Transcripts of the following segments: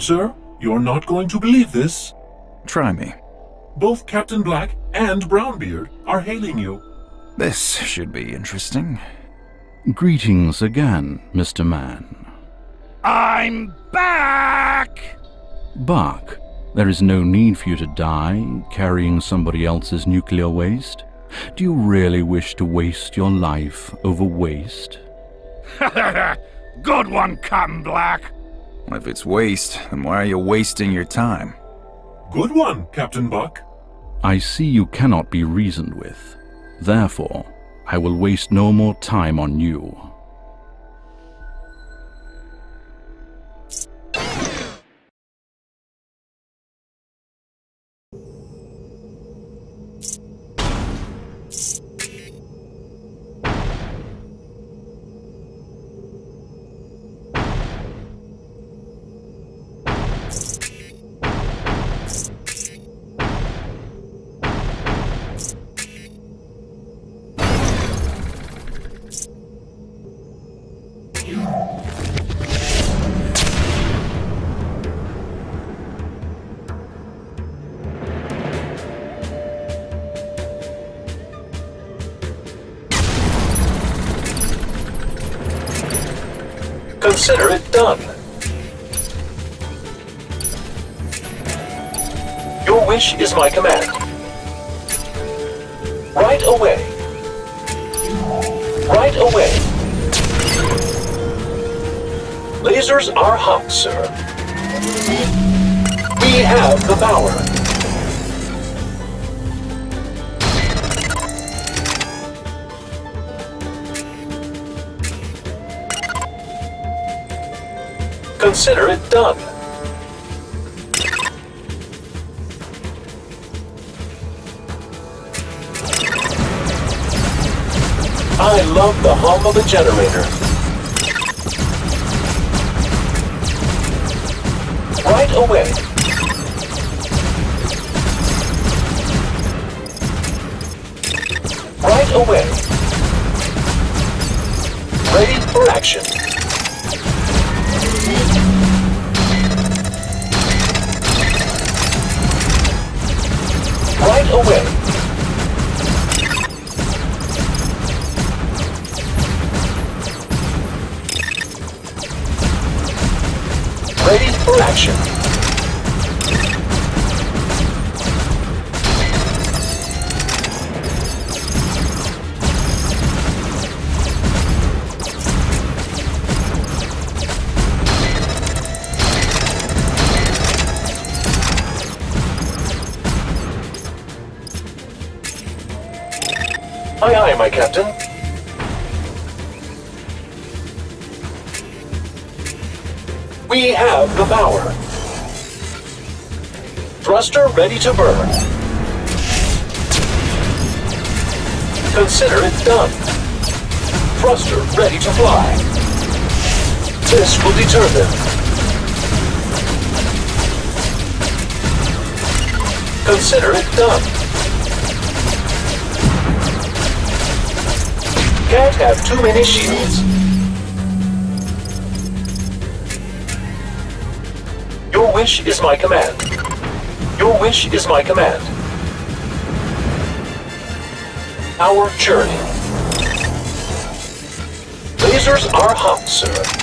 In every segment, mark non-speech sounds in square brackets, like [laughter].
sir. You're not going to believe this. Try me. Both Captain Black and Brownbeard are hailing you. This should be interesting. Greetings again, Mr. Man. I'm back! Buck, there is no need for you to die carrying somebody else's nuclear waste. Do you really wish to waste your life over waste? [laughs] Good one, Captain Black. If it's waste, then why are you wasting your time? Good one, Captain Buck. I see you cannot be reasoned with. Therefore, I will waste no more time on you. Consider it done. Your wish is my command. Right away. Right away. Lasers are hot, sir. We have the power. Consider it done. I love the hum of a generator. Right away. Right away. Ready for action. Away. Ready for action. Aye, aye, my captain. We have the power. Thruster ready to burn. Consider it done. Thruster ready to fly. This will deter them. Consider it done. Can't have too many shields. Your wish is my command. Your wish is my command. Our journey. Lasers are hot, sir.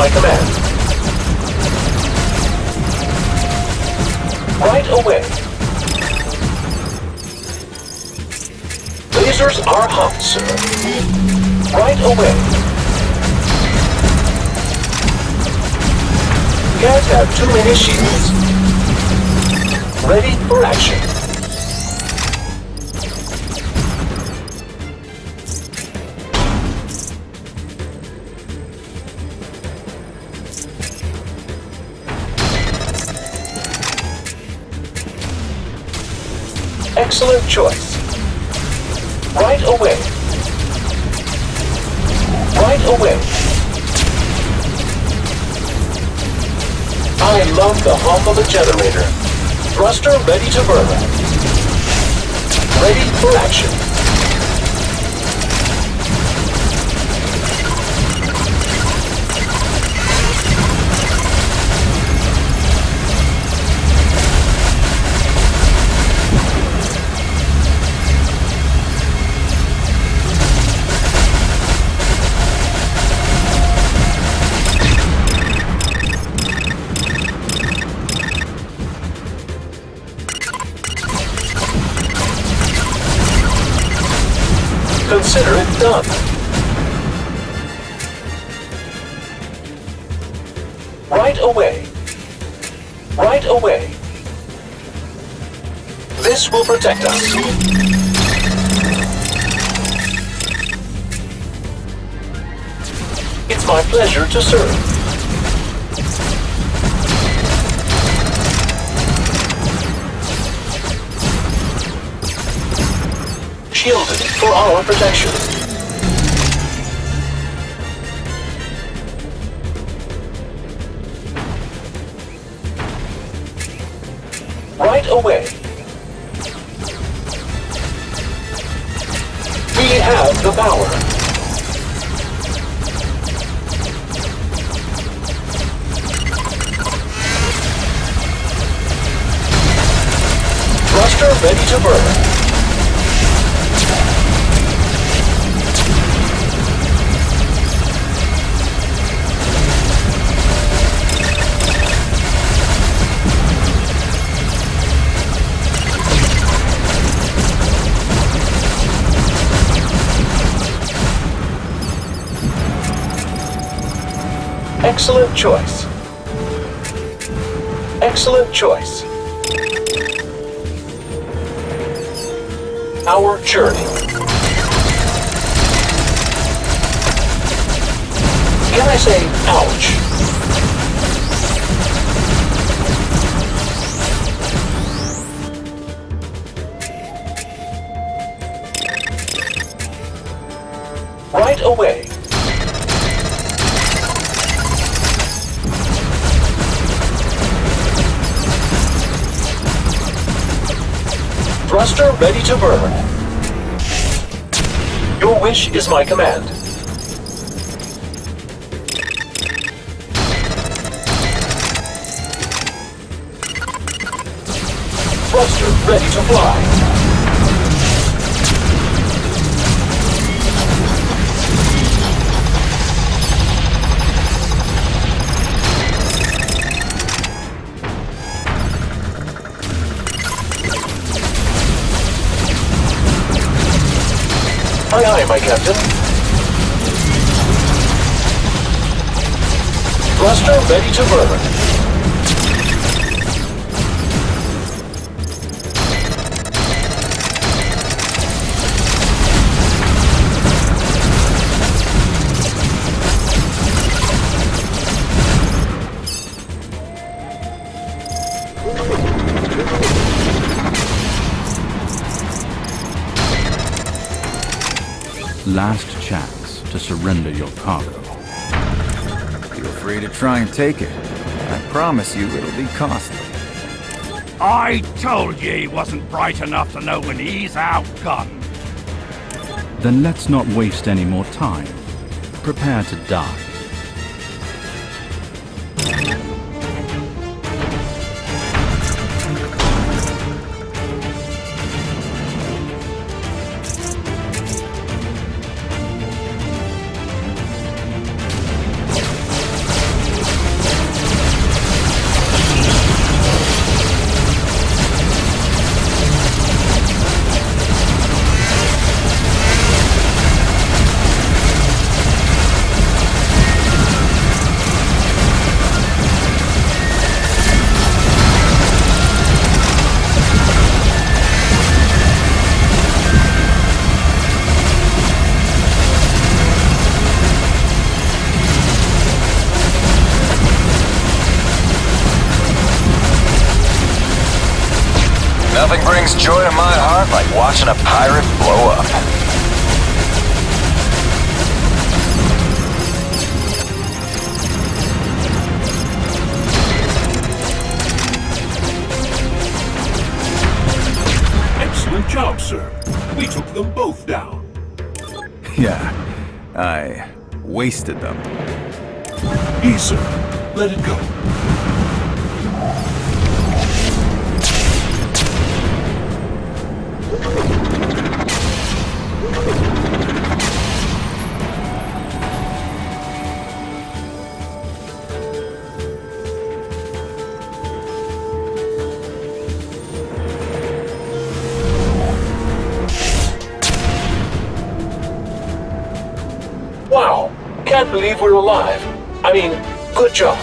My command. Right away. Lasers are hot, sir. Right away. Can't have too many shields. Ready for action. Excellent choice. Right away. Right away. I love the hum of a generator. Thruster ready to burn. Ready for action. Consider it done. Right away. Right away. This will protect us. It's my pleasure to serve. Shielded for our protection. Right away. We have the power. Ready to burn. Excellent choice. Excellent choice. Our journey. Can I say ouch? Right away. Thruster ready to burn. Your wish is my command. Thruster ready to fly. Aye, aye, my captain. Thruster ready to burn. Last chance to surrender your cargo. Feel free to try and take it. I promise you it'll be costly. I told you he wasn't bright enough to know when he's outgunned. Then let's not waste any more time. Prepare to die. joy to my heart like watching a pirate blow up. Excellent job, sir. We took them both down. Yeah, I wasted them. Easy. Let it go. Can't believe we're alive. I mean, good job.